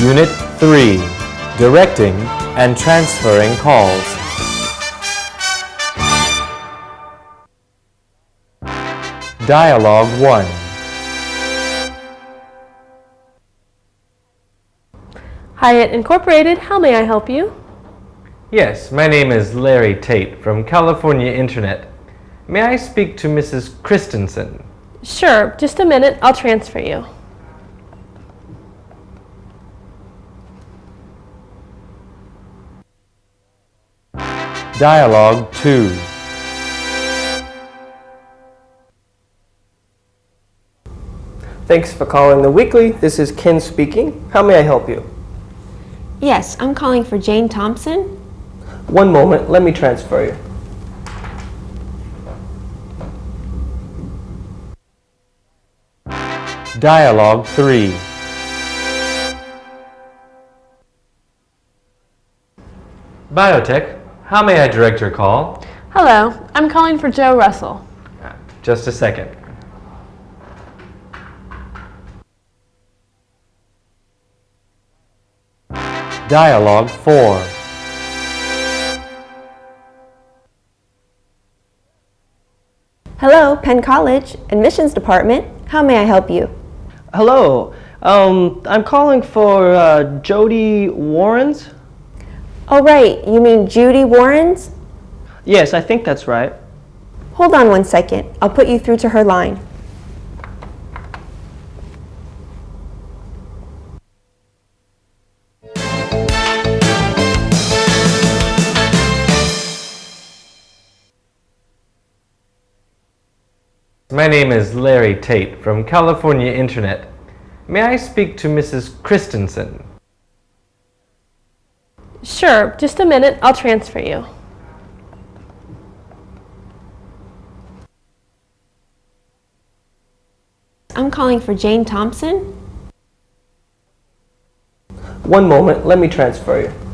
Unit 3 Directing and Transferring Calls. Dialogue 1 Hyatt Incorporated, how may I help you? Yes, my name is Larry Tate from California Internet. May I speak to Mrs. Christensen? Sure, just a minute, I'll transfer you. Dialogue 2 Thanks for calling the weekly. This is Ken speaking. How may I help you? Yes, I'm calling for Jane Thompson. One moment, let me transfer you. Dialogue 3 Biotech, how may I direct your call? Hello, I'm calling for Joe Russell. Just a second. Dialogue 4 Hello, Penn College, Admissions Department. How may I help you? Hello, um, I'm calling for uh, Jody Warrens. Oh, right, you mean Judy Warrens? Yes, I think that's right. Hold on one second. I'll put you through to her line. My name is Larry Tate from California Internet. May I speak to Mrs. Christensen? Sure, just a minute, I'll transfer you. I'm calling for Jane Thompson. One moment, let me transfer you.